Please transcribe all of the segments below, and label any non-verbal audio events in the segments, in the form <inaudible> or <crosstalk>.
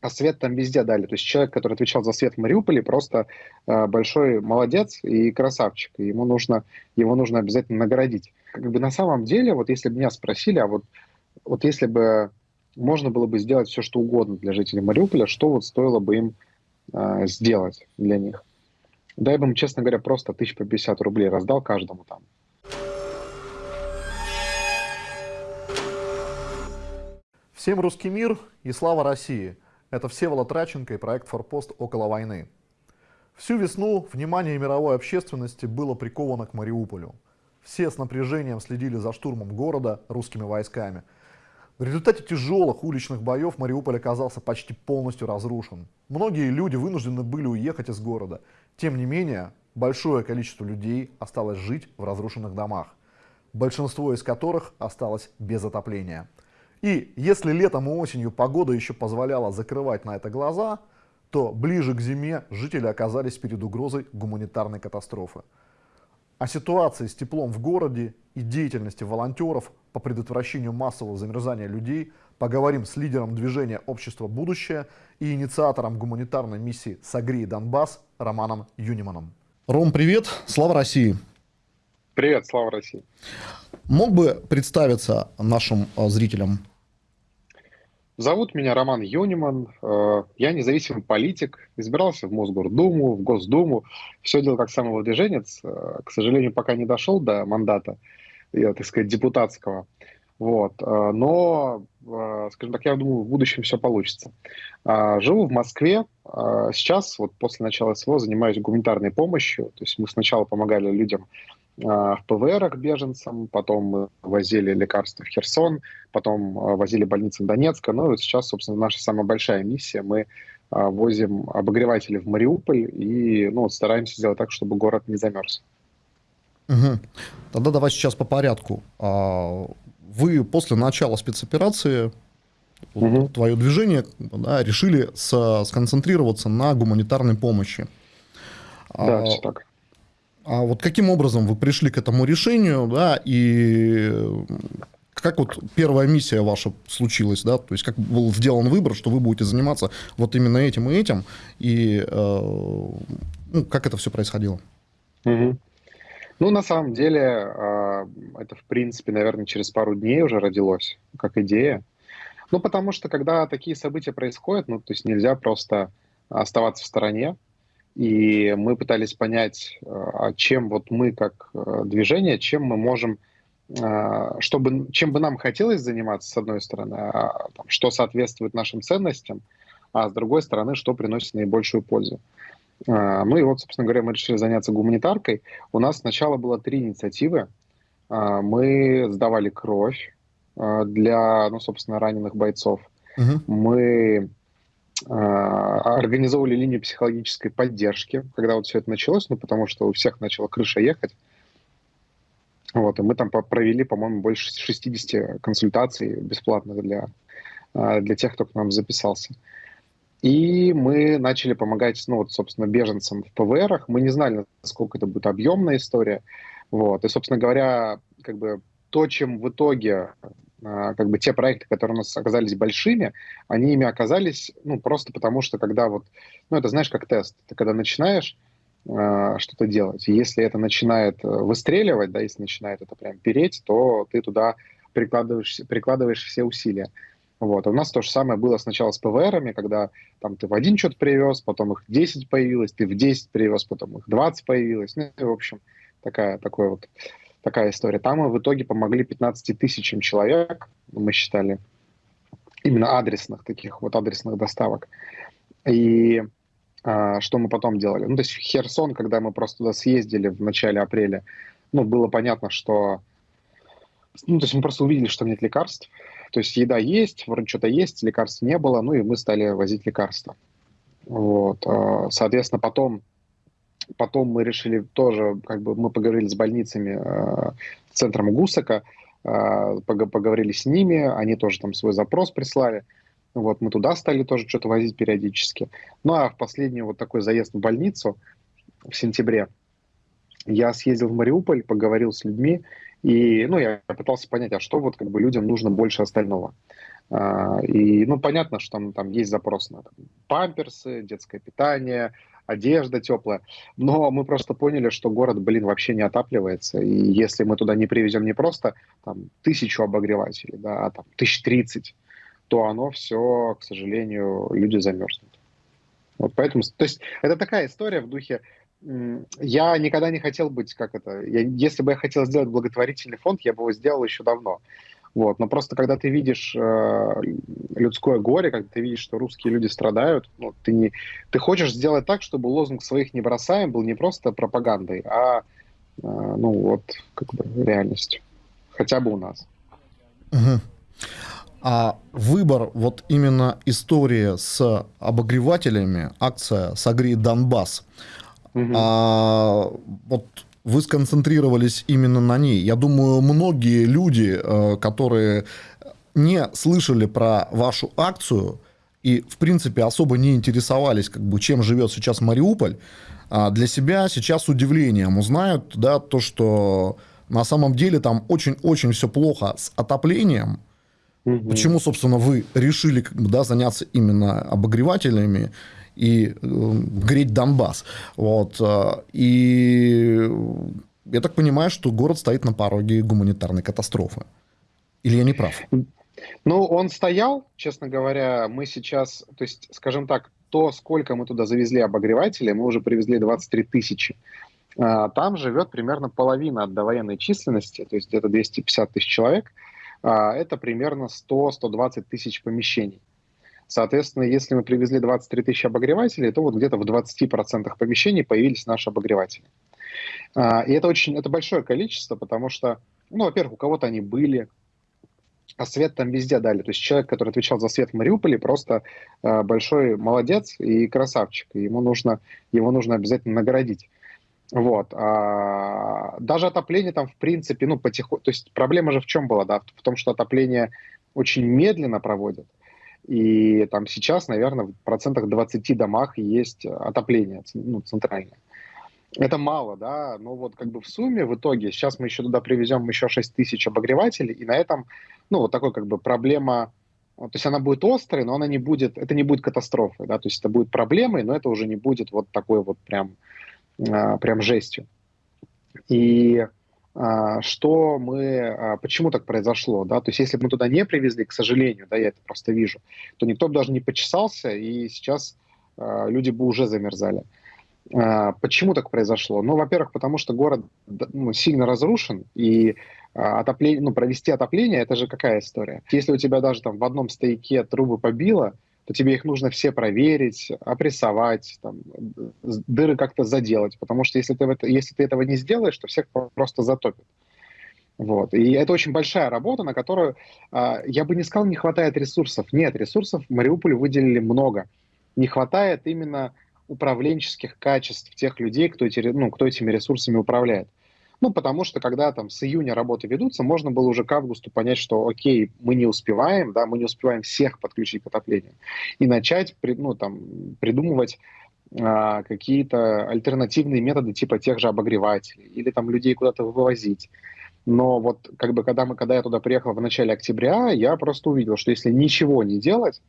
а свет там везде дали. То есть человек, который отвечал за свет в Мариуполе, просто э, большой молодец и красавчик. И ему нужно, его нужно обязательно наградить. Как бы на самом деле, вот если бы меня спросили, а вот, вот если бы можно было бы сделать все, что угодно для жителей Мариуполя, что вот стоило бы им э, сделать для них? Да я бы им, честно говоря, просто тысяч по 50 рублей раздал каждому там. Всем русский мир и слава России! Это Всеволод Траченко и проект «Форпост. Около войны». Всю весну внимание мировой общественности было приковано к Мариуполю. Все с напряжением следили за штурмом города русскими войсками. В результате тяжелых уличных боев Мариуполь оказался почти полностью разрушен. Многие люди вынуждены были уехать из города. Тем не менее, большое количество людей осталось жить в разрушенных домах, большинство из которых осталось без отопления. И если летом и осенью погода еще позволяла закрывать на это глаза, то ближе к зиме жители оказались перед угрозой гуманитарной катастрофы. О ситуации с теплом в городе и деятельности волонтеров по предотвращению массового замерзания людей поговорим с лидером движения «Общество будущее» и инициатором гуманитарной миссии «Согрей Донбасс» Романом Юниманом. Ром, привет! Слава России! Привет, слава России! Мог бы представиться нашим э, зрителям? Зовут меня Роман Юниман. Э, я независимый политик. Избирался в Мосгордуму, в Госдуму. Все делал как самовыдвиженец. Э, к сожалению, пока не дошел до мандата, так сказать, депутатского. Вот. Но, скажем так, я думаю, в будущем все получится. Живу в Москве. Сейчас, вот после начала СВО, занимаюсь гуманитарной помощью. То есть мы сначала помогали людям в ПВРах беженцам, потом возили лекарства в Херсон, потом а, возили больницы в Донецк. Ну и сейчас, собственно, наша самая большая миссия. Мы а, возим обогреватели в Мариуполь и ну, стараемся сделать так, чтобы город не замерз. Угу. Тогда давай сейчас по порядку. Вы после начала спецоперации, угу. твое движение, да, решили с, сконцентрироваться на гуманитарной помощи. Да, все так. А вот каким образом вы пришли к этому решению, да, и как вот первая миссия ваша случилась, да, то есть как был сделан выбор, что вы будете заниматься вот именно этим и этим, и э, ну, как это все происходило? Угу. Ну, на самом деле, э, это, в принципе, наверное, через пару дней уже родилось, как идея. Ну, потому что, когда такие события происходят, ну, то есть нельзя просто оставаться в стороне, и мы пытались понять, э, а чем вот мы как э, движение, чем мы можем, э, чтобы, чем бы нам хотелось заниматься, с одной стороны, а, там, что соответствует нашим ценностям, а с другой стороны, что приносит наибольшую пользу. Ну и вот, собственно говоря, мы решили заняться гуманитаркой. У нас сначала было три инициативы. Мы сдавали кровь для, ну, собственно, раненых бойцов. Угу. Мы а, организовывали линию психологической поддержки, когда вот все это началось, ну, потому что у всех начала крыша ехать. Вот, и мы там провели, по-моему, больше 60 консультаций бесплатных для, а, для тех, кто к нам записался. И мы начали помогать, ну, вот, собственно, беженцам в ПВРах. Мы не знали, насколько это будет объемная история. Вот, и, собственно говоря, как бы то, чем в итоге как бы те проекты, которые у нас оказались большими, они ими оказались, ну, просто потому что когда вот, ну, это знаешь, как тест, ты когда начинаешь э, что-то делать, и если это начинает э, выстреливать, да, если начинает это прям переть, то ты туда прикладываешь, прикладываешь все усилия. Вот. А у нас то же самое было сначала с ПВРами, когда там ты в один что-то привез, потом их 10 появилось, ты в 10 привез, потом их 20 появилось. Ну, в общем, такая, такой вот такая история. Там мы в итоге помогли 15 тысячам человек, мы считали, именно адресных таких вот адресных доставок. И а, что мы потом делали? Ну, то есть Херсон, когда мы просто туда съездили в начале апреля, ну, было понятно, что... Ну, то есть мы просто увидели, что нет лекарств. То есть еда есть, вроде что-то есть, лекарств не было, ну, и мы стали возить лекарства. Вот. А, соответственно, потом Потом мы решили тоже, как бы мы поговорили с больницами, э, центром ГУСАКа, э, поговорили с ними, они тоже там свой запрос прислали. Вот мы туда стали тоже что-то возить периодически. Ну а в последний вот такой заезд в больницу в сентябре я съездил в Мариуполь, поговорил с людьми, и ну, я пытался понять, а что вот как бы людям нужно больше остального. А, и, ну, понятно, что там, там есть запрос на там, памперсы, детское питание, одежда теплая. Но мы просто поняли, что город, блин, вообще не отапливается. И если мы туда не привезем не просто там тысячу обогревателей, да, а там тысяч тридцать, то оно все, к сожалению, люди замерзнут. Вот поэтому, то есть это такая история в духе, я никогда не хотел быть, как это, я, если бы я хотел сделать благотворительный фонд, я бы его сделал еще давно. Вот. Но просто когда ты видишь э, людское горе, когда ты видишь, что русские люди страдают, ну, ты, не, ты хочешь сделать так, чтобы лозунг своих не бросаем был не просто пропагандой, а э, ну вот как бы реальностью. Хотя бы у нас. Угу. А выбор, вот именно история с обогревателями, акция «Согрей Донбасс», угу. а, вот вы сконцентрировались именно на ней. Я думаю, многие люди, э, которые не слышали про вашу акцию и, в принципе, особо не интересовались, как бы, чем живет сейчас Мариуполь, а, для себя сейчас удивлением узнают, да, то, что на самом деле там очень-очень все плохо с отоплением. Угу. Почему, собственно, вы решили как бы, да, заняться именно обогревателями и э, греть Донбасс. Вот. Э, и я так понимаю, что город стоит на пороге гуманитарной катастрофы. Или я не прав? Ну, он стоял, честно говоря, мы сейчас, то есть, скажем так, то, сколько мы туда завезли обогревателей, мы уже привезли 23 тысячи. А, там живет примерно половина от довоенной численности, то есть где-то 250 тысяч человек. А, это примерно 100-120 тысяч помещений. Соответственно, если мы привезли 23 тысячи обогревателей, то вот где-то в 20% помещений появились наши обогреватели. А, и это очень, это большое количество, потому что, ну, во-первых, у кого-то они были, а свет там везде дали. То есть человек, который отвечал за свет в Мариуполе, просто э, большой молодец и красавчик. Ему нужно, его нужно обязательно наградить. Вот. А, даже отопление там, в принципе, ну, потихоньку... То есть проблема же в чем была, да? В том, что отопление очень медленно проводят. И там сейчас, наверное, в процентах 20 домах есть отопление ну, центральное. Это мало, да, но вот как бы в сумме в итоге, сейчас мы еще туда привезем еще 6 тысяч обогревателей, и на этом, ну, вот такой как бы проблема, то есть она будет острой, но она не будет, это не будет катастрофой, да, то есть это будет проблемой, но это уже не будет вот такой вот прям, а, прям жестью. И что мы, а, почему так произошло, да, то есть если бы мы туда не привезли, к сожалению, да, я это просто вижу, то никто бы даже не почесался, и сейчас а, люди бы уже замерзали. Почему так произошло? Ну, во-первых, потому что город ну, сильно разрушен, и отопление, ну, провести отопление, это же какая история? Если у тебя даже там в одном стояке трубы побило, то тебе их нужно все проверить, опрессовать, там, дыры как-то заделать, потому что если ты, это, если ты этого не сделаешь, то всех просто затопит. Вот. И это очень большая работа, на которую, э, я бы не сказал, не хватает ресурсов. Нет, ресурсов в Мариуполе выделили много. Не хватает именно управленческих качеств тех людей, кто, эти, ну, кто этими ресурсами управляет. Ну, потому что когда там с июня работы ведутся, можно было уже к августу понять, что окей, мы не успеваем, да, мы не успеваем всех подключить к отоплению. И начать ну, там, придумывать а, какие-то альтернативные методы типа тех же обогревателей или там людей куда-то вывозить. Но вот как бы когда, мы, когда я туда приехал в начале октября, я просто увидел, что если ничего не делать,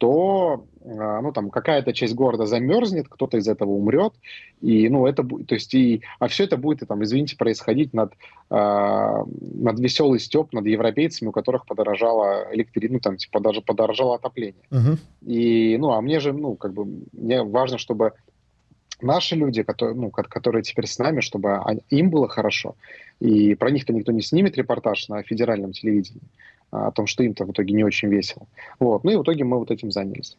то а, ну, там, какая-то часть города замерзнет, кто-то из этого умрет, и, ну, это то есть, и, а все это будет, и, там, извините, происходить над, э, над веселый степ, над европейцами, у которых подорожало электри... ну, там, типа, даже подорожало отопление. Uh-huh. И, ну, а мне же, ну, как бы, мне важно, чтобы наши люди, которые, ну, которые теперь с нами, чтобы им было хорошо, и про них-то никто не снимет репортаж на федеральном телевидении, о том, что им-то в итоге не очень весело. Вот. Ну и в итоге мы вот этим занялись.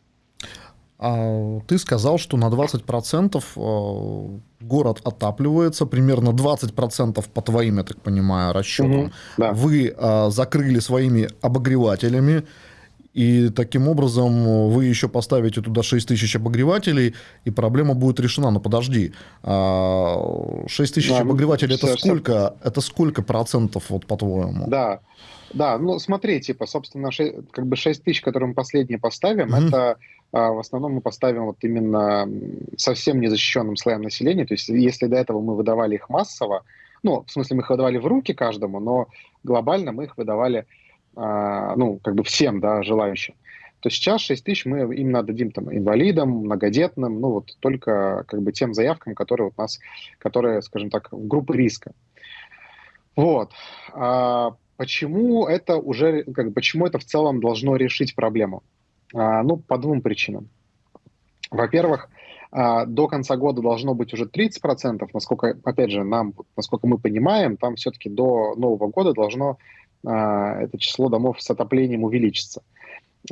А ты сказал, что на 20% э, город отапливается, примерно 20% по твоим, я так понимаю, расчетам. Угу, да. Вы а, закрыли своими обогревателями, и таким образом вы еще поставите туда 6 тысяч обогревателей, и проблема будет решена. Но подожди, 6 а, тысяч да, ну, обогревателей это сколько, это сколько процентов, вот по-твоему? Да, да, ну смотри, типа, собственно, 6, как бы 6 тысяч, которые мы последние поставим, mm-hmm. это а, в основном мы поставим вот именно совсем незащищенным слоям населения. То есть если до этого мы выдавали их массово, ну, в смысле мы их выдавали в руки каждому, но глобально мы их выдавали, ну, как бы всем, да, желающим, то сейчас 6 тысяч мы именно дадим там инвалидам, многодетным, ну вот только как бы тем заявкам, которые вот нас, которые, скажем так, в группы риска. Вот. А почему это уже, как, почему это в целом должно решить проблему? А, ну, по двум причинам. Во-первых, а, до конца года должно быть уже 30%, насколько, опять же, нам, насколько мы понимаем, там все-таки до Нового года должно а, это число домов с отоплением увеличиться.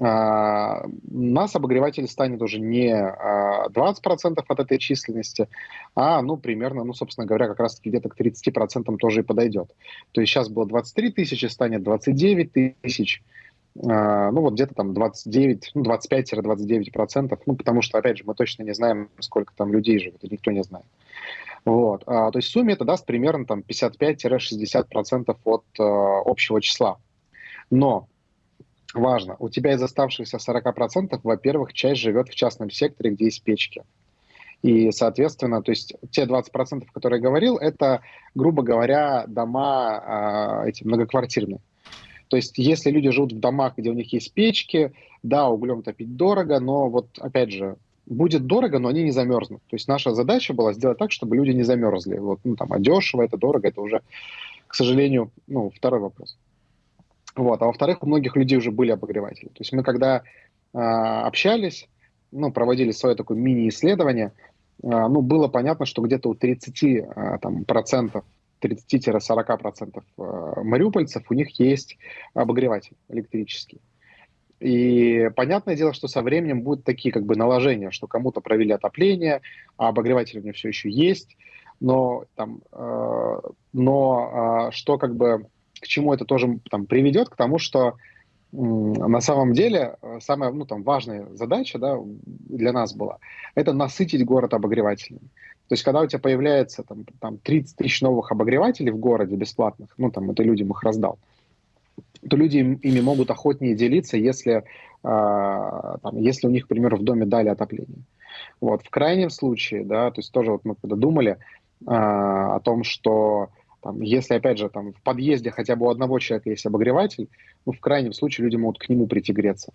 А, нас обогреватель станет уже не 20% от этой численности, а, ну, примерно, ну, собственно говоря, как раз-таки где-то к 30% тоже и подойдет. То есть сейчас было 23 тысячи, станет 29 тысяч, а, ну вот где-то там 29, ну 25-29 процентов, ну потому что, опять же, мы точно не знаем, сколько там людей живет, и никто не знает. Вот, а, то есть в сумме это даст примерно там 55-60 процентов от а, общего числа. Но важно, у тебя из оставшихся 40 процентов, во-первых, часть живет в частном секторе, где есть печки. И, соответственно, то есть те 20%, которые я говорил, это, грубо говоря, дома э, эти многоквартирные. То есть если люди живут в домах, где у них есть печки, да, углем топить дорого, но вот опять же, будет дорого, но они не замерзнут. То есть наша задача была сделать так, чтобы люди не замерзли. Вот, ну, там, а дешево, это дорого, это уже, к сожалению, ну, второй вопрос. Вот. А во-вторых, у многих людей уже были обогреватели. То есть мы когда э, общались, ну, проводили свое такое мини-исследование, э, ну, было понятно, что где-то у 30 э, там, процентов 30-40% э, мариупольцев, у них есть обогреватель электрический. И понятное дело, что со временем будут такие как бы наложения, что кому-то провели отопление, а обогреватель у меня все еще есть, но там, э, но э, что как бы к чему это тоже там приведет, к тому, что на самом деле э, самая ну, там, важная задача да, для нас была, это насытить город обогревателями. То есть, когда у тебя появляется там, там 30 тысяч новых обогревателей в городе бесплатных, ну, там, это людям их раздал, то люди ими могут охотнее делиться, если, э, там, если у них, к примеру, в доме дали отопление. Вот. В крайнем случае, да, то есть тоже вот мы когда думали э, о том, что там, если, опять же, там, в подъезде хотя бы у одного человека есть обогреватель, ну, в крайнем случае люди могут к нему прийти греться.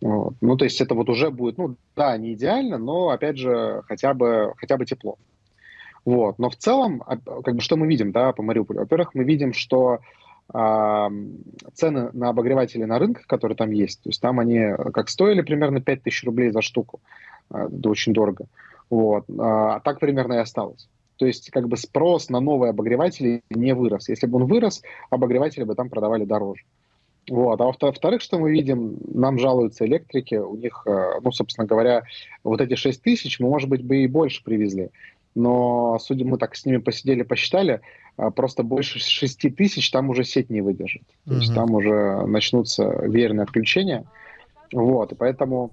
Вот. Ну, то есть это вот уже будет, ну, да, не идеально, но, опять же, хотя бы, хотя бы тепло. Вот. Но в целом, а, как бы, что мы видим, да, по Мариуполю? Во-первых, мы видим, что э, цены на обогреватели на рынках, которые там есть, то есть там они как стоили примерно 5000 рублей за штуку, э, это очень дорого. Вот. А так примерно и осталось. То есть как бы спрос на новые обогреватели не вырос. Если бы он вырос, обогреватели бы там продавали дороже. Вот. А во-вторых, что мы видим, нам жалуются электрики, у них, э, ну, собственно говоря, вот эти 6 тысяч мы, может быть, бы и больше привезли. Но, судя, мы так с ними посидели, посчитали, э, просто больше 6 тысяч там уже сеть не выдержит. То есть там уже начнутся верные отключения. Вот, и поэтому,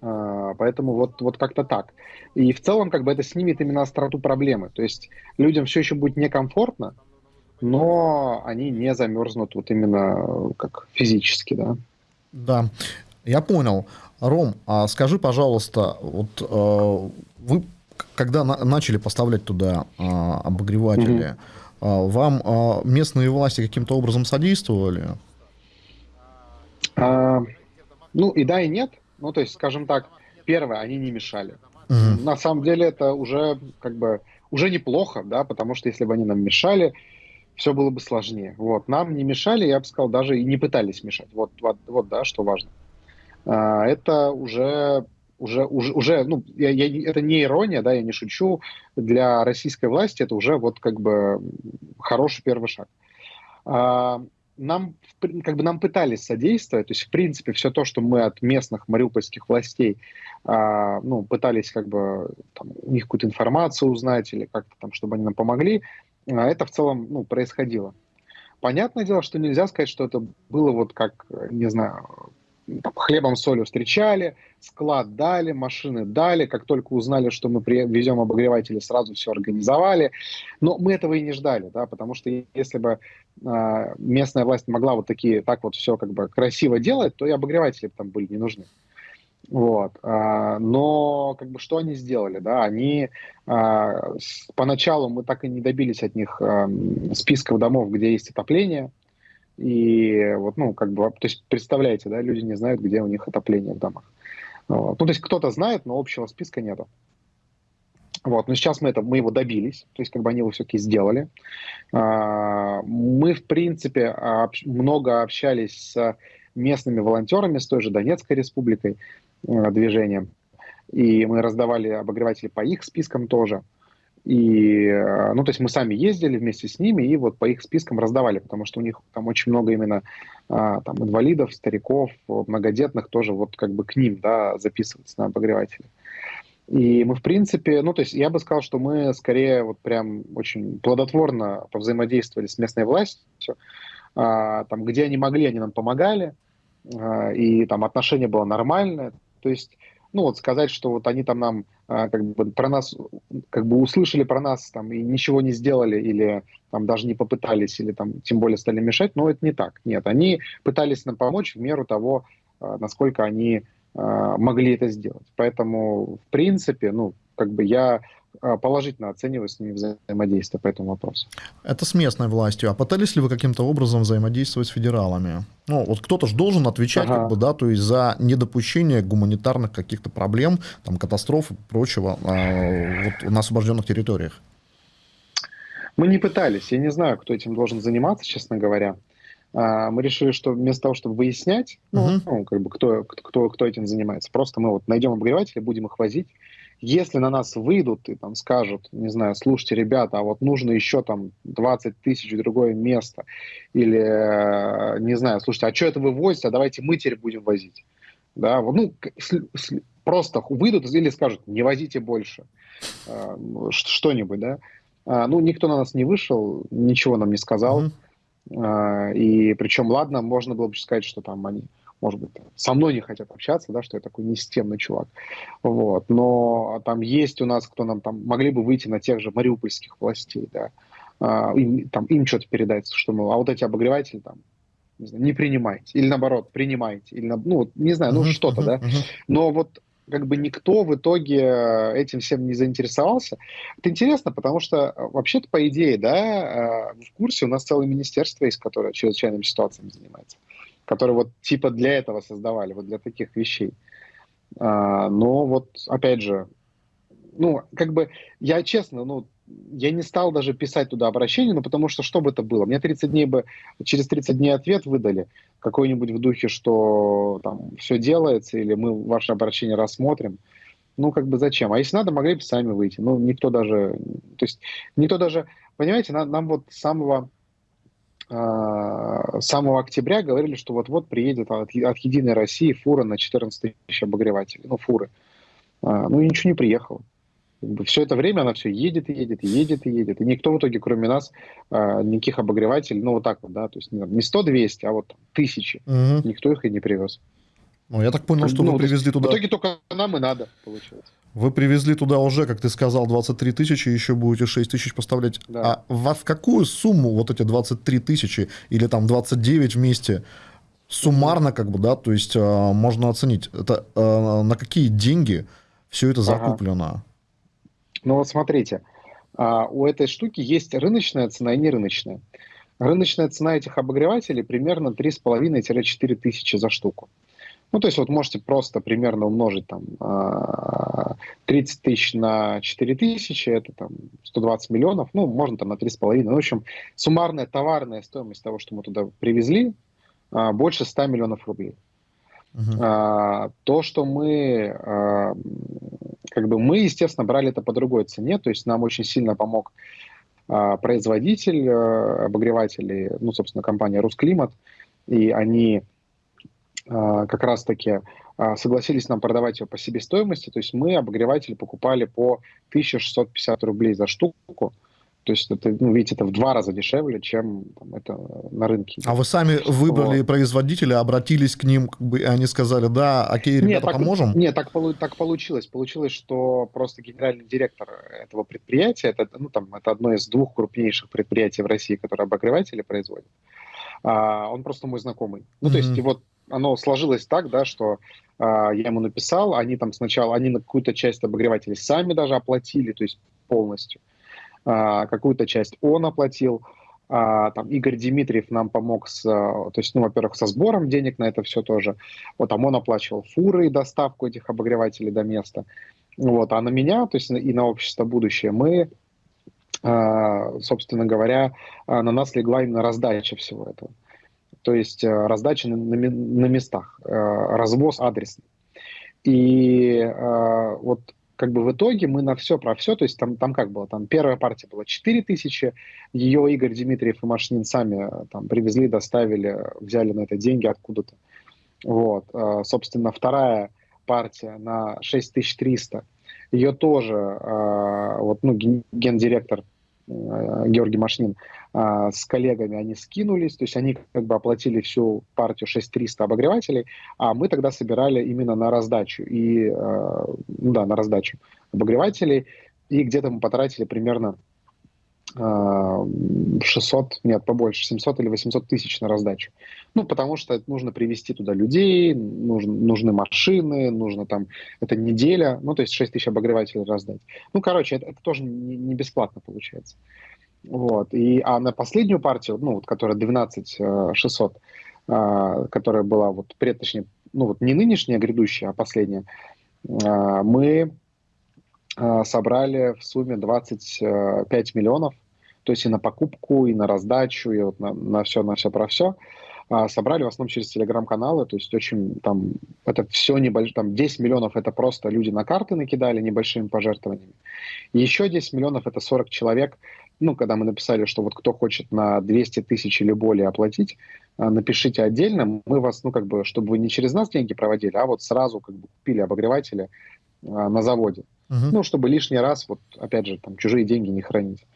поэтому вот, вот как-то так. И в целом как бы это снимет именно остроту проблемы. То есть людям все еще будет некомфортно, но они не замерзнут вот именно как физически, да. Да, я понял. Ром, а скажи, пожалуйста, вот э, вы когда на, начали поставлять туда э, обогреватели, mm-hmm. э, вам э, местные власти каким-то образом содействовали? А, ну и да, и нет. Ну, то есть, скажем так, первое, они не мешали. Mm-hmm. На самом деле это уже как бы уже неплохо, да, потому что если бы они нам мешали, все было бы сложнее. Вот. Нам не мешали, я бы сказал, даже и не пытались мешать. Вот, вот, вот да, что важно. А, это уже, уже, уже, уже ну, я, я, это не ирония, да, я не шучу. Для российской власти это уже вот как бы хороший первый шаг. А, нам, как бы нам пытались содействовать, то есть, в принципе, все то, что мы от местных мариупольских властей, а, ну, пытались как бы там, у них какую-то информацию узнать или как-то там, чтобы они нам помогли, а это в целом ну, происходило. Понятное дело, что нельзя сказать, что это было вот как, не знаю, хлебом, солью встречали, склад дали, машины дали, как только узнали, что мы везем обогреватели, сразу все организовали. Но мы этого и не ждали, да, потому что если бы э, местная власть могла вот такие, так вот все как бы красиво делать, то и обогреватели там были не нужны. Вот. А, но как бы что они сделали? Да? Они а, поначалу мы так и не добились от них списков домов, где есть отопление. И вот, ну, как бы, то есть, представляете, да, люди не знают, где у них отопление в домах. Ну, то есть, кто-то знает, но общего списка нету. Вот, но сейчас мы, это, мы его добились, то есть как бы они его все-таки сделали. А, мы, в принципе, много общались с местными волонтерами, с той же Донецкой республикой, э, движением, и мы раздавали обогреватели по их спискам тоже. И, э, ну, то есть мы сами ездили вместе с ними и вот по их спискам раздавали, потому что у них там очень много именно а, там инвалидов, стариков, многодетных тоже вот как бы к ним, да, записываться на обогреватели. И мы, в принципе, ну, то есть я бы сказал, что мы скорее вот прям очень плодотворно повзаимодействовали с местной властью. А, там, где они могли, они нам помогали, а, и там отношение было нормальное. То есть, ну, вот сказать, что вот они там нам а, как бы про нас, как бы услышали про нас там и ничего не сделали, или там даже не попытались, или там тем более стали мешать, но это не так. Нет, они пытались нам помочь в меру того, а, насколько они а, могли это сделать. Поэтому, в принципе, ну, как бы я положительно оцениваю с ними взаимодействие по этому вопросу. Это с местной властью. А пытались ли вы каким-то образом взаимодействовать с федералами? Ну, вот кто-то же должен отвечать, ага. как бы, да, то есть за недопущение гуманитарных каких-то проблем, там, катастроф и прочего э, вот, на освобожденных территориях. Мы не пытались. Я не знаю, кто этим должен заниматься, честно говоря. А, мы решили, что вместо того, чтобы выяснять, ну, uh-huh. ну как бы кто, кто, кто этим занимается, просто мы вот найдем обогреватели, будем их возить. Если на нас выйдут и там скажут, не знаю, слушайте, ребята, а вот нужно еще там 20 тысяч в другое место, или, э, не знаю, слушайте, а что это вы возите, а давайте мы теперь будем возить. Да, ну, просто выйдут или скажут, не возите больше, э, что-нибудь, да. А, ну, никто на нас не вышел, ничего нам не сказал. А, и причем, ладно, можно было бы сказать, что там они, может быть, со мной не хотят общаться, да, что я такой несистемный чувак. Вот. Но там есть у нас, кто нам там могли бы выйти на тех же мариупольских властей, да, а, им, там, им что-то передать, что, ну, а вот эти обогреватели там не, знаю, не принимайте, или наоборот, принимайте, или, ну, не знаю, ну, что-то, да. Но вот как бы никто в итоге этим всем не заинтересовался. Это интересно, потому что э, вообще-то, по идее, да, э, в курсе у нас целое министерство есть, которое чрезвычайными ситуациями занимается, которое вот типа для этого создавали, вот для таких вещей. А, но вот, опять же, ну, как бы, я честно, ну, я не стал даже писать туда обращение, ну, потому что что бы это было? Мне 30 дней бы, через 30 дней ответ выдали, какой-нибудь в духе, что там все делается, или мы ваше обращение рассмотрим. Ну, как бы зачем? А если надо, могли бы сами выйти. Ну, никто даже, то есть, никто даже, понимаете, нам, нам вот самого, э, самого октября говорили, что вот-вот приедет от, от Единой России фура на 14 тысяч обогревателей, ну, фуры. А, ну, и ничего не приехало все это время она все едет и едет, и едет и едет. И никто в итоге, кроме нас, а, никаких обогревателей, ну вот так вот, да, то есть не 100-200, а вот тысячи. Угу. Никто их и не привез. Ну, я так понял, что ну, вы привезли туда... В итоге только нам и надо, получается. Вы привезли туда уже, как ты сказал, 23 тысячи, еще будете 6 тысяч поставлять. Да. А в, в какую сумму вот эти 23 тысячи или там 29 вместе суммарно, как бы, да, то есть э, можно оценить, это э, на какие деньги все это закуплено? Ага. Ну вот смотрите, а, у этой штуки есть рыночная цена и нерыночная. Рыночная цена этих обогревателей примерно 3,5-4 тысячи за штуку. Ну, то есть вот можете просто примерно умножить там 30 а, тысяч на 4 тысячи, это там 120 миллионов, ну, можно там на 3,5. Ну, в общем, суммарная товарная стоимость того, что мы туда привезли, а, больше 100 миллионов рублей. Uh-huh. То, что мы как бы мы, естественно, брали это по другой цене, то есть нам очень сильно помог а, производитель а, обогревателей, ну, собственно, компания «Русклимат», и они а, как раз-таки а, согласились нам продавать его по себестоимости, то есть мы обогреватель покупали по 1650 рублей за штуку, то есть это, ну, видите, это в два раза дешевле, чем там, это на рынке. А вы сами выбрали вот. производителя, обратились к ним, как бы, и они сказали, да, окей, ребята, нет, так, поможем? Нет, так, так получилось. Получилось, что просто генеральный директор этого предприятия, это, ну, там, это одно из двух крупнейших предприятий в России, которое обогреватели производит, а, он просто мой знакомый. Ну, mm-hmm. то есть, вот оно сложилось так, да, что а, я ему написал, они там сначала, они на какую-то часть обогревателей сами даже оплатили, то есть полностью. А, какую-то часть он оплатил, А, там Игорь Дмитриев нам помог с, то есть, ну, во-первых, со сбором денег на это все тоже. Вот там он оплачивал фуры и доставку этих обогревателей до места. Вот, а на меня, то есть и на общество будущее, мы, а, собственно говоря, а, на нас легла именно раздача всего этого. То есть а, раздача на, на, на местах, развоз адресный. И вот как бы в итоге мы на все про все, то есть там, там как было, там первая партия была 4 тысячи, ее Игорь Дмитриев и Машнин сами там привезли, доставили, взяли на это деньги откуда-то. Вот, собственно, вторая партия на 6300. Ее тоже вот, ну, гендиректор Георгий Машнин а, с коллегами, они скинулись, то есть они как бы оплатили всю партию 6300 обогревателей, а мы тогда собирали именно на раздачу, и, ну да, на раздачу обогревателей, и где-то мы потратили примерно 600, нет, побольше, 700 или 800 тысяч на раздачу. Ну, потому что нужно привести туда людей, нужны, нужны машины, нужно там, это неделя, ну, то есть 6 тысяч обогревателей раздать. Ну, короче, это, это тоже не, не бесплатно получается. Вот. И, а на последнюю партию, ну, вот, которая 12 600, а, которая была вот, пред, ну, вот не нынешняя, а грядущая, а последняя, а, мы а, собрали в сумме 25 миллионов, то есть и на покупку, и на раздачу, и вот на, на все, на все про все. А, собрали в основном через телеграм-каналы, то есть очень там, это все небольшое, там 10 миллионов это просто люди на карты накидали небольшими пожертвованиями. И еще 10 миллионов это 40 человек, ну, когда мы написали, что вот кто хочет на 200 тысяч или более оплатить, а, напишите отдельно, мы вас, ну, как бы, чтобы вы не через нас деньги проводили, а вот сразу как бы купили обогреватели на заводе. Угу. Ну, чтобы лишний раз, вот опять же, там чужие деньги не хранить.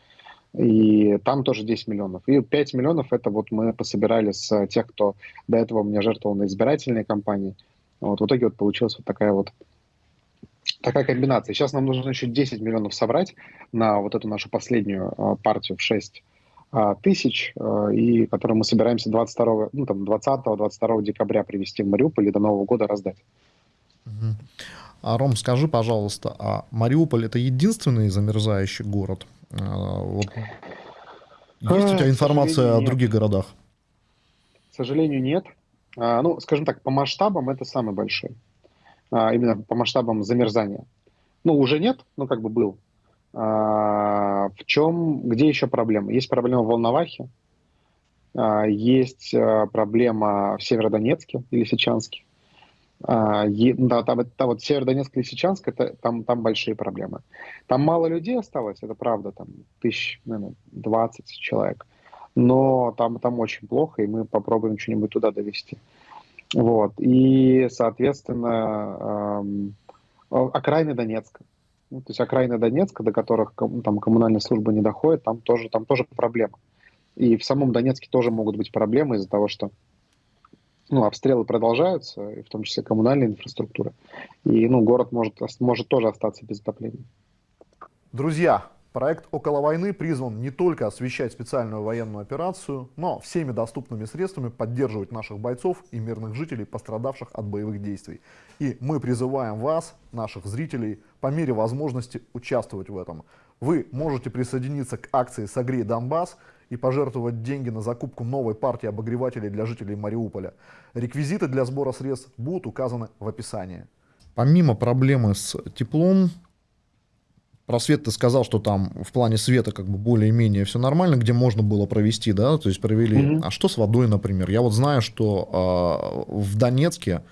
И там тоже 10 миллионов. И 5 миллионов это вот мы пособирали с тех, кто до этого мне жертвовал на избирательные кампании. Вот в итоге вот получилась вот такая вот такая комбинация. Сейчас нам нужно еще 10 миллионов собрать на вот эту нашу последнюю а, партию в 6 а, тысяч, а, и которую мы собираемся 22, ну, там, 20-22 декабря привезти в Мариуполь и до Нового года раздать. Угу. А, Ром, скажи, пожалуйста, а Мариуполь это единственный замерзающий город? А, вот. Есть у тебя информация о других городах? К сожалению, нет. А, ну, скажем так, по масштабам это самый большой. А, именно по масштабам замерзания. Ну, уже нет, ну, как бы был. А, в чем, где еще проблема? Есть проблема в Волновахе, а, есть а, проблема в Северодонецке или Сечанске. А, да, там, там вот Северодонецк, Лисичанск, это, там, там большие проблемы. Там мало людей осталось, это правда, там тысяч, наверное, 20 человек. Но там, там очень плохо, и мы попробуем что-нибудь туда довести. Вот. И, соответственно, эм, окраины Донецка. Ну, то есть окраины Донецка, до которых там коммунальная служба не доходит, там тоже, там тоже проблема. И в самом Донецке тоже могут быть проблемы из-за того, что ну, обстрелы продолжаются, в том числе коммунальная инфраструктура. И ну, город может, может тоже остаться без отопления. Друзья, проект «Около войны» призван не только освещать специальную военную операцию, но всеми доступными средствами поддерживать наших бойцов и мирных жителей, пострадавших от боевых действий. И мы призываем вас, наших зрителей, по мере возможности участвовать в этом. Вы можете присоединиться к акции «Согрей Донбасс», и пожертвовать деньги на закупку новой партии обогревателей для жителей Мариуполя. Реквизиты для сбора средств будут указаны в описании. Помимо проблемы с теплом, Просвет ты сказал, что там в плане света как бы более-менее все нормально, где можно было провести, да, то есть провели. Mm-hmm. А что с водой, например? Я вот знаю, что э, в Донецке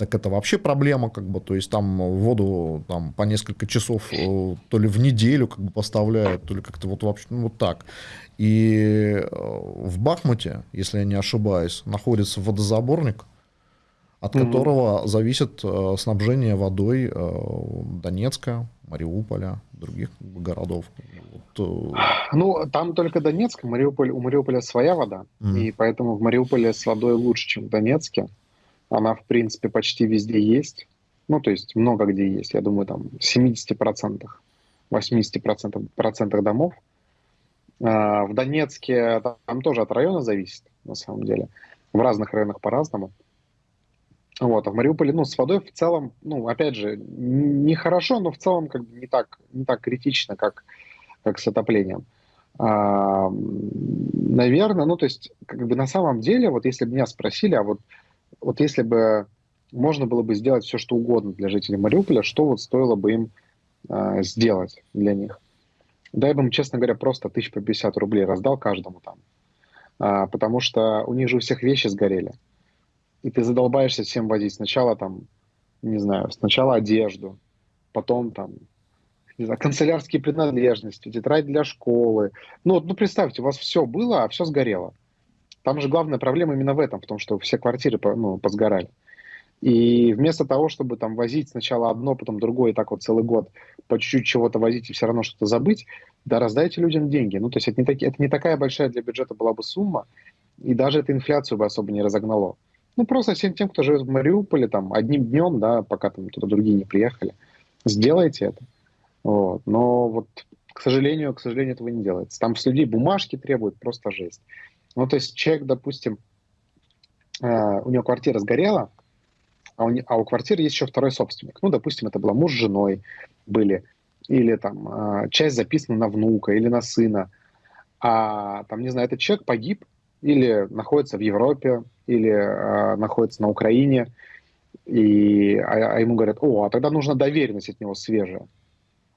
так это вообще проблема, как бы, то есть там воду там по несколько часов э, то ли в неделю как бы поставляют, то ли как-то вот вообще ну, вот так. И э, в Бахмуте, если я не ошибаюсь, находится водозаборник, от mm-hmm. которого зависит э, снабжение водой Донецка, Мариуполя, других городов. Вот. Ну, там только Донецк, Мариуполь, у Мариуполя своя вода, mm-hmm. и поэтому в Мариуполе с водой лучше, чем в Донецке. Она, в принципе, почти везде есть. Ну, то есть много где есть. Я думаю, там в 70%, 80% процентах домов. А, в Донецке там тоже от района зависит, на самом деле. В разных районах по-разному. Вот, а в Мариуполе, ну, с водой в целом, ну, опять же, нехорошо, но в целом как бы не так, не так критично, как, как с отоплением. А, наверное, ну, то есть, как бы на самом деле, вот если бы меня спросили, а вот, вот если бы можно было бы сделать все, что угодно для жителей Мариуполя, что вот стоило бы им э, сделать для них? Да, я бы им, честно говоря, просто тысяч по 50 рублей раздал каждому там. А, потому что у них же у всех вещи сгорели. И ты задолбаешься всем возить. Сначала там, не знаю, сначала одежду, потом там, не знаю, канцелярские принадлежности, тетрадь для школы. Ну, ну, представьте, у вас все было, а все сгорело. Там же главная проблема именно в этом, в том, что все квартиры ну, позгорали. И вместо того, чтобы там возить сначала одно, потом другое, и так вот целый год по чуть-чуть чего-то возить и все равно что-то забыть, да раздайте людям деньги. Ну, то есть это не, таки, это не такая большая для бюджета была бы сумма, и даже это инфляцию бы особо не разогнало. Ну, просто всем тем, кто живет в Мариуполе, там, одним днем, да, пока там туда другие не приехали, сделайте это. Вот. Но вот, к сожалению, к сожалению, этого не делается. Там с людей бумажки требуют, просто жесть. Ну, то есть человек, допустим, э, у него квартира сгорела, а у, а у квартиры есть еще второй собственник. Ну, допустим, это была муж с женой были, или там а, часть записана на внука или на сына. А там, не знаю, этот человек погиб или находится в Европе, или а, находится на Украине, и, а, а ему говорят, о, а тогда нужна доверенность от него свежая.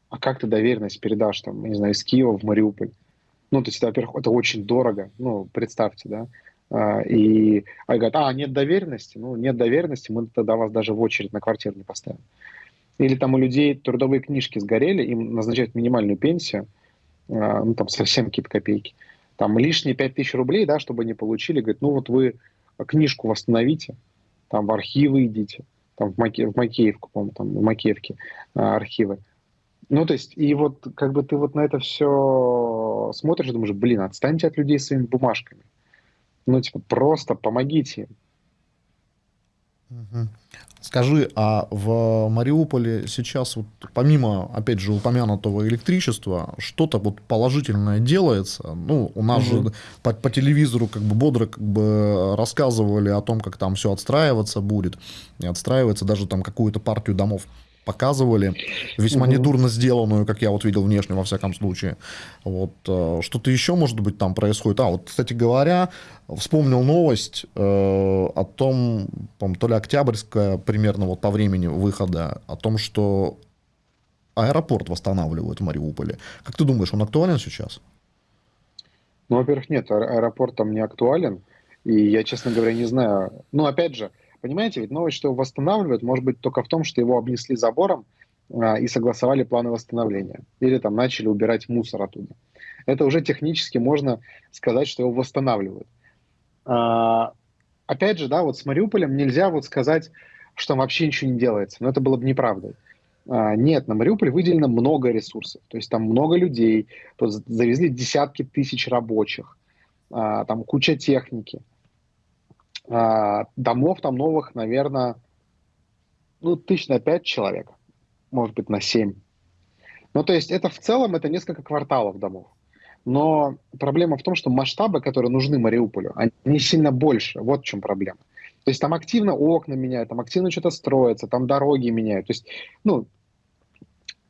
А как ты доверенность передашь, там, не знаю, из Киева в Мариуполь? Ну, то есть, во-первых, это очень дорого, ну, представьте, да. А, и они говорят, а, нет доверенности? Ну, нет доверенности, мы тогда вас даже в очередь на квартиру не поставим. Или там у людей трудовые книжки сгорели, им назначают минимальную пенсию, а, ну, там совсем какие-то копейки. Там лишние 5 тысяч рублей, да, чтобы они получили, говорят, ну, вот вы книжку восстановите, там в архивы идите, там в, Маке, в Макеевку, по-моему, там в Макеевке а, архивы. Ну, то есть, и вот как бы ты вот на это все смотришь и думаешь, блин, отстаньте от людей своими бумажками. Ну, типа, просто помогите им. Скажи, а в Мариуполе сейчас, вот, помимо, опять же, упомянутого электричества, что-то вот положительное делается? Ну, у нас угу. же по, по телевизору как бы бодро как бы рассказывали о том, как там все отстраиваться будет, и отстраивается даже там какую-то партию домов показывали, весьма угу. недурно сделанную, как я вот видел внешне, во всяком случае. Вот, э, что-то еще, может быть, там происходит. А, вот, кстати говоря, вспомнил новость э, о том, то ли Октябрьская, примерно вот по времени выхода, о том, что аэропорт восстанавливают в Мариуполе. Как ты думаешь, он актуален сейчас? Ну, во-первых, нет, аэропорт там не актуален. И я, честно говоря, не знаю. Ну, опять же, Понимаете, ведь новость, что его восстанавливают, может быть только в том, что его обнесли забором а, и согласовали планы восстановления. Или там начали убирать мусор оттуда. Это уже технически можно сказать, что его восстанавливают. А, опять же, да, вот с Мариуполем нельзя вот сказать, что вообще ничего не делается. Но это было бы неправдой. А, нет, на Мариуполь выделено много ресурсов. То есть там много людей, тут завезли десятки тысяч рабочих, а, там куча техники. А, домов там новых, наверное, ну, тысяч на пять человек, может быть, на семь. Ну, то есть это в целом это несколько кварталов домов. Но проблема в том, что масштабы, которые нужны Мариуполю, они сильно больше. Вот в чем проблема. То есть там активно окна меняют, там активно что-то строится, там дороги меняют. То есть, ну,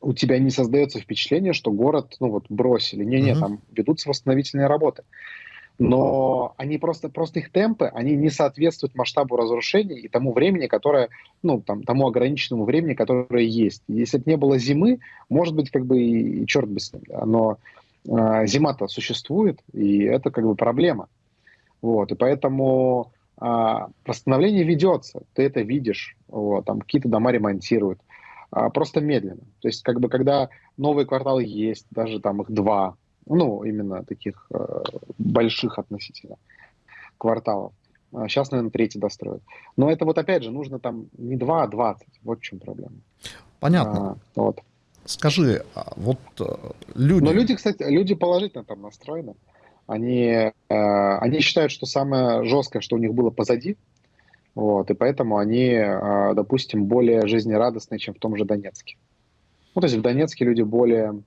у тебя не создается впечатление, что город, ну вот, бросили. Не-не, uh-huh. там ведутся восстановительные работы но они просто, просто их темпы, они не соответствуют масштабу разрушений и тому времени, которое, ну, там, тому ограниченному времени, которое есть. Если бы не было зимы, может быть, как бы и, и черт бы с ним, но э, зима-то существует, и это как бы проблема. Вот, и поэтому э, восстановление ведется, ты это видишь, вот, там какие-то дома ремонтируют, э, просто медленно. То есть, как бы, когда новые кварталы есть, даже там их два, ну, именно таких э, больших относительно кварталов. Сейчас, а наверное, третий достроят. Но это вот опять же нужно там не 2, а 20. Вот в чем проблема. Понятно. А, вот. Скажи, а вот э, люди... Но люди, кстати, люди положительно там настроены. Они, э, они считают, что самое жесткое, что у них было позади, вот, и поэтому они, э, допустим, более жизнерадостные, чем в том же Донецке. Ну, то есть в Донецке люди более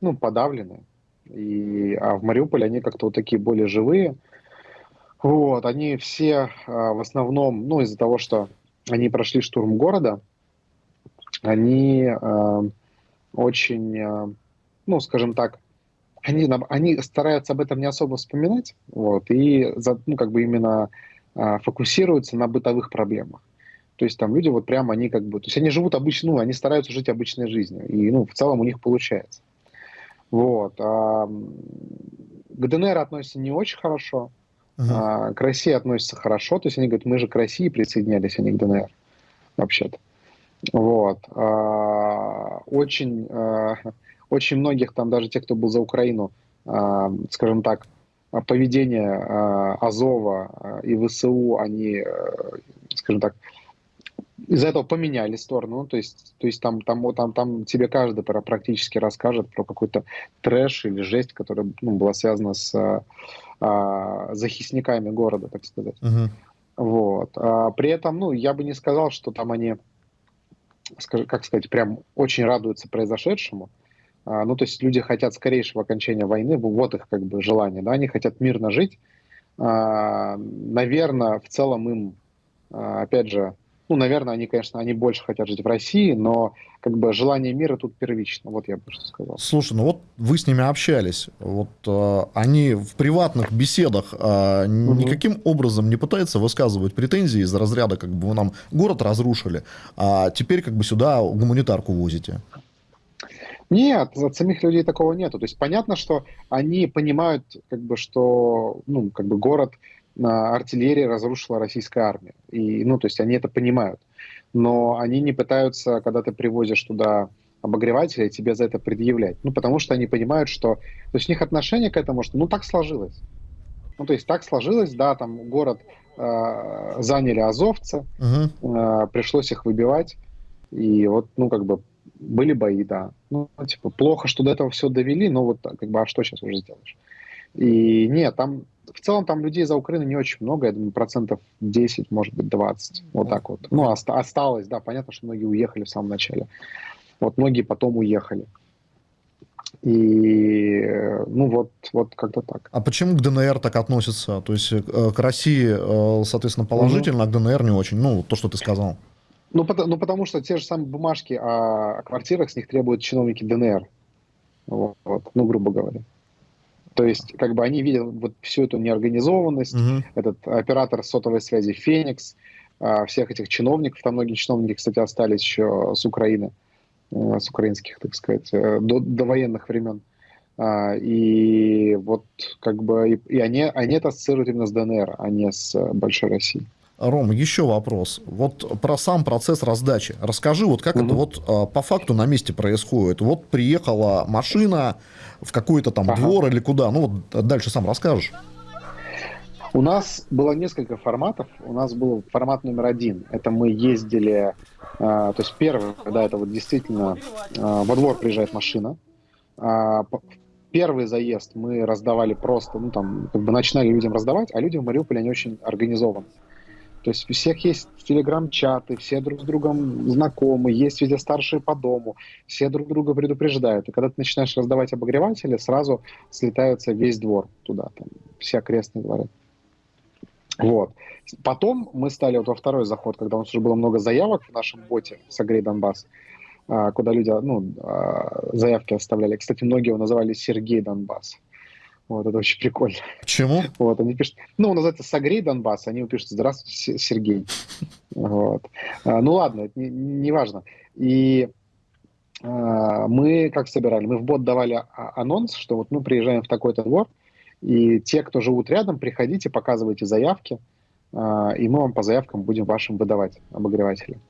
ну, подавлены, и, а в Мариуполе они как-то вот такие более живые. Вот, они все а, в основном, ну, из-за того, что они прошли штурм города, они а, очень, а, ну, скажем так, они, они стараются об этом не особо вспоминать, вот, и, ну, как бы именно а, фокусируются на бытовых проблемах. То есть там люди вот прямо, они как бы, то есть они живут обычно, ну, они стараются жить обычной жизнью, и, ну, в целом у них получается. Вот. А, к ДНР относятся не очень хорошо, uh-huh. а, к России относятся хорошо, то есть они говорят, мы же к России присоединялись, а не к ДНР, вообще-то. Вот. А, очень, а, <laughs> очень многих там, даже те, кто был за Украину, а, скажем так, поведение а, Азова а, и ВСУ, они, а, скажем так, из-за этого поменяли сторону, ну, то есть, то есть там, там, там, там тебе каждый практически расскажет про какой-то трэш или жесть, которая ну, была связана с а, захисниками города, так сказать. Uh-huh. Вот. А, при этом, ну, я бы не сказал, что там они, как сказать, прям очень радуются произошедшему. А, ну, то есть люди хотят скорейшего окончания войны, вот их как бы желание, да, они хотят мирно жить. А, наверное, в целом им, а, опять же, ну, наверное, они, конечно, они больше хотят жить в России, но как бы желание мира тут первично. Вот я бы что сказал. Слушай, ну вот вы с ними общались. Вот э, они в приватных беседах э, угу. никаким образом не пытаются высказывать претензии из разряда, как бы вы нам город разрушили, а теперь как бы сюда гуманитарку возите. Нет, от самих людей такого нету. То есть понятно, что они понимают, как бы, что ну, как бы город артиллерия разрушила российская армия. И, ну, то есть они это понимают. Но они не пытаются, когда ты привозишь туда обогревателя, тебе за это предъявлять. Ну, потому что они понимают, что... То есть у них отношение к этому, что ну так сложилось. Ну, то есть так сложилось, да, там город э, заняли азовцы, угу. э, пришлось их выбивать. И вот, ну, как бы были бои, да. Ну, типа, плохо, что до этого все довели, но вот как бы, а что сейчас уже сделаешь? И нет, там в целом там людей за Украину не очень много, я думаю, процентов 10, может быть, 20, вот так вот. Ну, оста- осталось, да, понятно, что многие уехали в самом начале. Вот многие потом уехали. И, ну, вот, вот как-то так. А почему к ДНР так относятся? То есть э, к России, э, соответственно, положительно, угу. а к ДНР не очень? Ну, то, что ты сказал. Ну, потому, ну, потому что те же самые бумажки о, о квартирах с них требуют чиновники ДНР. Вот, вот, ну, грубо говоря. То есть, как бы они видят вот всю эту неорганизованность, угу. этот оператор сотовой связи Феникс, а, всех этих чиновников, там многие чиновники, кстати, остались еще с Украины, э, с украинских, так сказать, э, до, до военных времен. А, и вот как бы и, и они, они это ассоциируют именно с ДНР, а не с Большой Россией. Ром, еще вопрос. Вот про сам процесс раздачи. Расскажи, вот как угу. это вот а, по факту на месте происходит. Вот приехала машина в какой-то там ага. двор или куда. Ну вот дальше сам расскажешь. У нас было несколько форматов. У нас был формат номер один. Это мы ездили, э, то есть первый, да, это вот действительно э, во двор приезжает машина. Э, первый заезд мы раздавали просто, ну там, как бы начинали людям раздавать, а люди в Мариуполе, они очень организованы. То есть у всех есть телеграм-чаты, все друг с другом знакомы, есть везде старшие по дому, все друг друга предупреждают. И когда ты начинаешь раздавать обогреватели, сразу слетается весь двор туда, там, все окрестные дворы. Вот. Потом мы стали вот во второй заход, когда у нас уже было много заявок в нашем боте «Согрей Донбасс», а, куда люди ну, а, заявки оставляли. Кстати, многие его называли Сергей Донбасс. Вот, это очень прикольно. Почему? Вот, они пишут, ну, называется «Согрей Донбасс», они пишут «Здравствуйте, Сергей». Вот. А, ну, ладно, это не, не важно. И а, мы как собирали? Мы в бот давали анонс, что вот мы приезжаем в такой-то двор, и те, кто живут рядом, приходите, показывайте заявки, а, и мы вам по заявкам будем вашим выдавать обогреватели.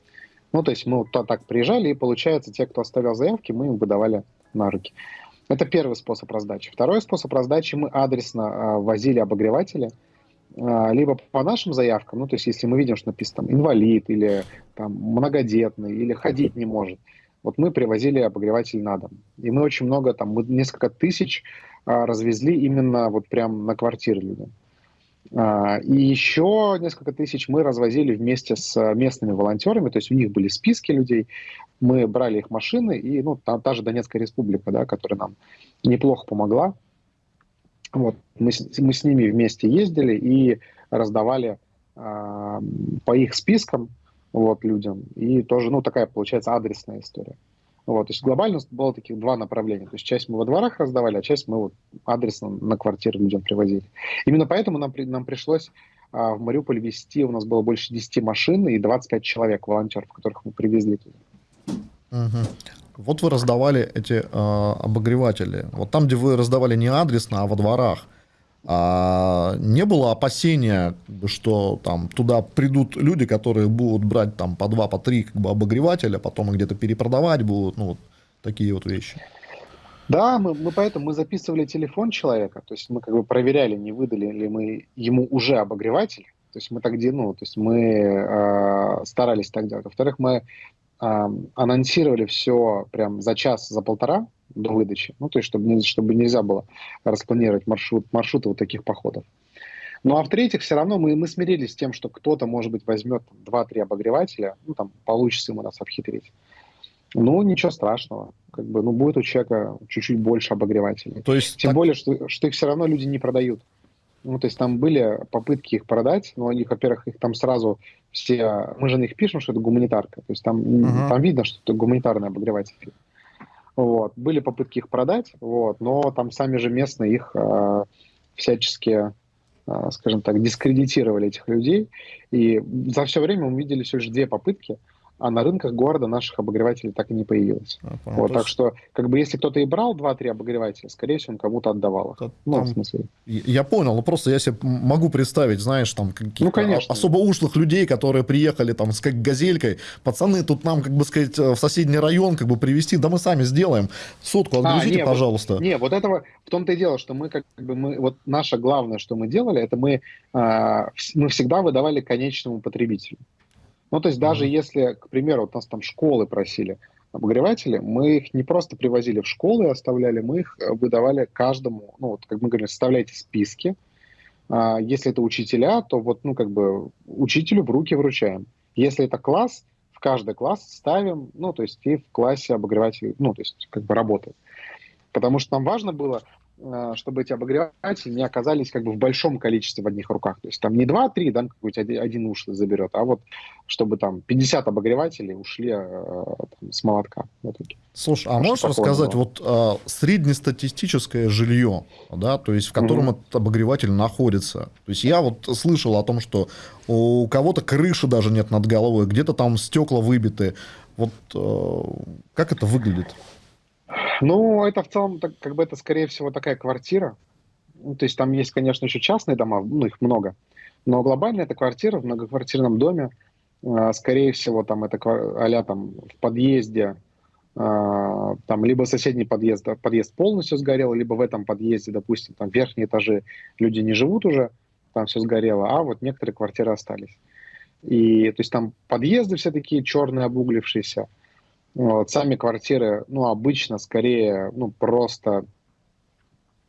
Ну, то есть мы вот так приезжали, и получается, те, кто оставлял заявки, мы им выдавали на руки. Это первый способ раздачи. Второй способ раздачи мы адресно э, возили обогреватели, э, либо по нашим заявкам, ну, то есть если мы видим, что написано там инвалид или там многодетный, или ходить не может, вот мы привозили обогреватель на дом. И мы очень много, там, мы несколько тысяч э, развезли именно вот прям на квартиры людям. А, и еще несколько тысяч мы развозили вместе с местными волонтерами, то есть у них были списки людей, мы брали их машины, и ну, та, та же Донецкая республика, да, которая нам неплохо помогла, вот, мы, мы с ними вместе ездили и раздавали э, по их спискам вот, людям, и тоже, ну, такая получается адресная история. Вот, то есть глобально было таких два направления. То есть часть мы во дворах раздавали, а часть мы вот адресно на квартиры людям привозили. Именно поэтому нам, нам пришлось а, в Мариуполь везти, у нас было больше 10 машин и 25 человек, волонтеров, которых мы привезли туда. Угу. Вот вы раздавали эти э, обогреватели. Вот там, где вы раздавали не адресно, а во дворах, а не было опасения, что там туда придут люди, которые будут брать там по два, по три как бы, обогревателя, потом где-то перепродавать будут, ну вот такие вот вещи. Да, мы, мы поэтому мы записывали телефон человека, то есть мы как бы проверяли, не выдали ли мы ему уже обогреватель, то есть мы так ну, то есть мы э, старались так делать. Во-вторых, мы э, анонсировали все прям за час, за полтора, до выдачи. Ну, то есть, чтобы, чтобы нельзя было распланировать маршрут, маршруты вот таких походов. Ну, а в-третьих, все равно мы, мы смирились с тем, что кто-то, может быть, возьмет 2-3 обогревателя, ну, там, получится ему нас обхитрить. Ну, ничего страшного. Как бы, ну, будет у человека чуть-чуть больше обогревателей. То есть, Тем так... более, что, что их все равно люди не продают. Ну, то есть там были попытки их продать, но их, во-первых, их там сразу все... Мы же на них пишем, что это гуманитарка. То есть там, uh-huh. там видно, что это гуманитарный обогреватель. Вот. Были попытки их продать, вот, но там сами же местные их э, всячески, э, скажем так, дискредитировали этих людей. И за все время мы видели всего лишь две попытки – а на рынках города наших обогревателей так и не появилось. А, вот, так что, как бы, если кто-то и брал 2-3 обогревателя, скорее всего, он кому-то отдавал их. ну, в смысле. Я понял, но просто я себе могу представить, знаешь, там каких-то ну, конечно. особо ушлых людей, которые приехали там с как газелькой, пацаны, тут нам, как бы сказать, в соседний район как бы привезти, да мы сами сделаем, сотку отгрузите, а, не, пожалуйста. Вот, не, вот этого, в том-то и дело, что мы как бы, мы, вот наше главное, что мы делали, это мы, э, мы всегда выдавали конечному потребителю. Ну, то есть даже mm-hmm. если, к примеру, вот нас там школы просили обогреватели, мы их не просто привозили в школы и оставляли, мы их э, выдавали каждому, ну, вот, как мы говорим, составляйте списки. А, если это учителя, то вот, ну, как бы учителю в руки вручаем. Если это класс, в каждый класс ставим, ну, то есть и в классе обогреватель, ну, то есть как бы работает. Потому что нам важно было, чтобы эти обогреватели не оказались как бы в большом количестве в одних руках. То есть там не 2-3, да, какой-то один, уш заберет, а вот чтобы там 50 обогревателей ушли э, там, с молотка. Вот Слушай, а можешь рассказать было? вот э, среднестатистическое жилье, да, то есть в котором mm-hmm. этот обогреватель находится? То есть я вот слышал о том, что у кого-то крыши даже нет над головой, где-то там стекла выбиты. Вот э, как это выглядит? Ну, это в целом, так, как бы это, скорее всего, такая квартира. Ну, то есть там есть, конечно, еще частные дома, ну, их много. Но глобально это квартира в многоквартирном доме. Э, скорее всего, там это а там в подъезде, э, там либо соседний подъезд, подъезд полностью сгорел, либо в этом подъезде, допустим, там верхние этажи люди не живут уже, там все сгорело, а вот некоторые квартиры остались. И то есть там подъезды все такие черные, обуглившиеся. Вот, сами квартиры, ну, обычно скорее, ну, просто,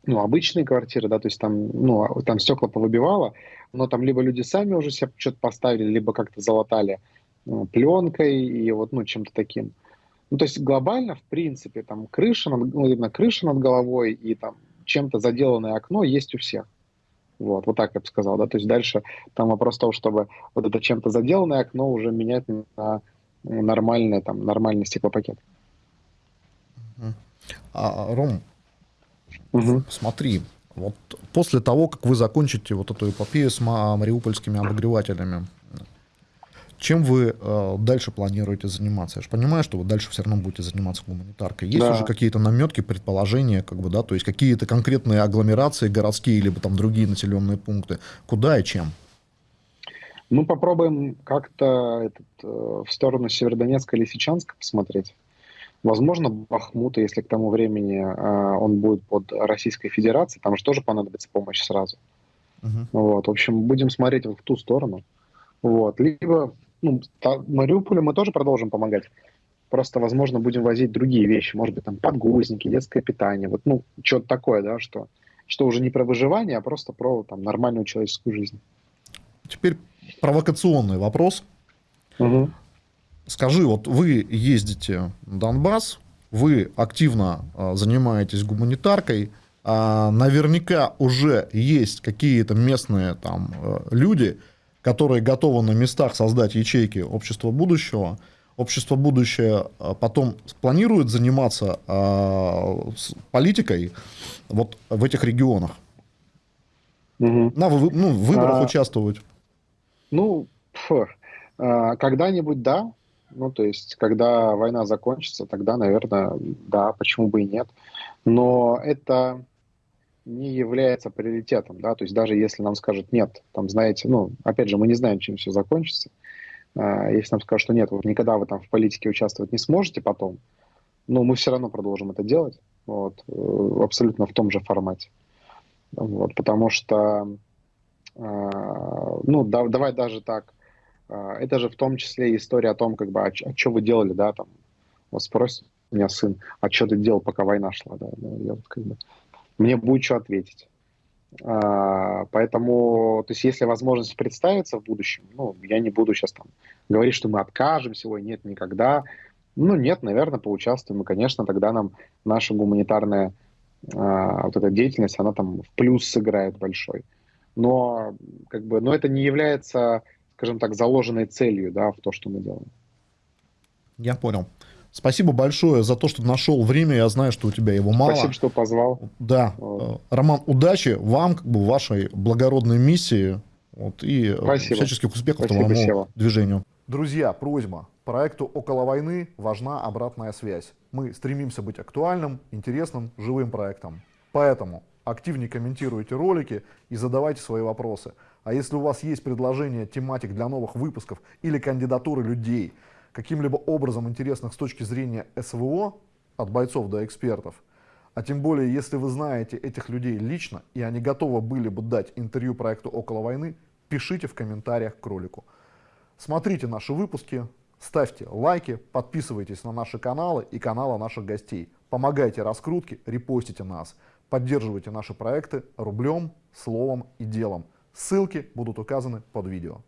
ну, обычные квартиры, да, то есть там, ну, там стекла повыбивало, но там либо люди сами уже себе что-то поставили, либо как-то залатали ну, пленкой и вот, ну, чем-то таким. Ну, то есть глобально, в принципе, там крыша, над, ну, именно крыша над головой и там чем-то заделанное окно есть у всех. Вот, вот так я бы сказал, да, то есть дальше там вопрос того, чтобы вот это чем-то заделанное окно уже менять на нормальный, там, нормальный стеклопакет. А, Ром, угу. смотри, вот после того, как вы закончите вот эту эпопею с мариупольскими обогревателями, чем вы э, дальше планируете заниматься? Я же понимаю, что вы дальше все равно будете заниматься гуманитаркой. Есть да. уже какие-то наметки, предположения, как бы, да, то есть какие-то конкретные агломерации городские, либо там другие населенные пункты. Куда и чем? Мы попробуем как-то этот, э, в сторону Северодонецка или Лисичанска посмотреть. Возможно, Бахмута, если к тому времени э, он будет под Российской Федерацией, там же тоже понадобится помощь сразу. Uh-huh. Вот, в общем, будем смотреть в ту сторону. Вот. Либо ну, та, Мариуполю мы тоже продолжим помогать. Просто, возможно, будем возить другие вещи. Может быть, там подгузники, детское питание. Вот, ну, что-то такое, да, что, что уже не про выживание, а просто про там, нормальную человеческую жизнь. Теперь провокационный вопрос. Угу. Скажи, вот вы ездите в Донбасс, вы активно а, занимаетесь гуманитаркой, а наверняка уже есть какие-то местные там э, люди, которые готовы на местах создать ячейки общества будущего. общество будущее а, потом планирует заниматься э, политикой вот в этих регионах? Угу. На вы, ну, выборах а, участвовать? Ну, а, когда-нибудь да. Ну, то есть, когда война закончится, тогда, наверное, да, почему бы и нет. Но это не является приоритетом, да, то есть даже если нам скажут нет, там, знаете, ну, опять же, мы не знаем, чем все закончится, а, если нам скажут, что нет, вот никогда вы там в политике участвовать не сможете потом, но мы все равно продолжим это делать, вот, э, абсолютно в том же формате, вот, потому что, ну, да, давай даже так, а, это же в том числе история о том, как бы, а, а что вы делали, да, там, вот спросит меня сын, а что ты делал, пока война шла, да, я вот как бы, мне будет что ответить. А, поэтому, то есть, если возможность представиться в будущем, ну, я не буду сейчас там говорить, что мы откажемся, ой, нет, никогда. Ну, нет, наверное, поучаствуем. И, конечно, тогда нам наша гуманитарная а, вот эта деятельность, она там в плюс сыграет большой. Но, как бы, но это не является, скажем так, заложенной целью, да, в то, что мы делаем. Я понял. Спасибо большое за то, что нашел время. Я знаю, что у тебя его мало. Спасибо, что позвал. Да. Вот. Роман, удачи вам, как бы, вашей благородной миссии. Вот, и Спасибо. всяческих успехов Спасибо, твоему Сева. движению. Друзья, просьба. Проекту «Около войны» важна обратная связь. Мы стремимся быть актуальным, интересным, живым проектом. Поэтому активнее комментируйте ролики и задавайте свои вопросы. А если у вас есть предложения тематик для новых выпусков или кандидатуры людей – каким-либо образом интересных с точки зрения СВО, от бойцов до экспертов, а тем более, если вы знаете этих людей лично, и они готовы были бы дать интервью проекту «Около войны», пишите в комментариях к ролику. Смотрите наши выпуски, ставьте лайки, подписывайтесь на наши каналы и каналы наших гостей. Помогайте раскрутке, репостите нас. Поддерживайте наши проекты рублем, словом и делом. Ссылки будут указаны под видео.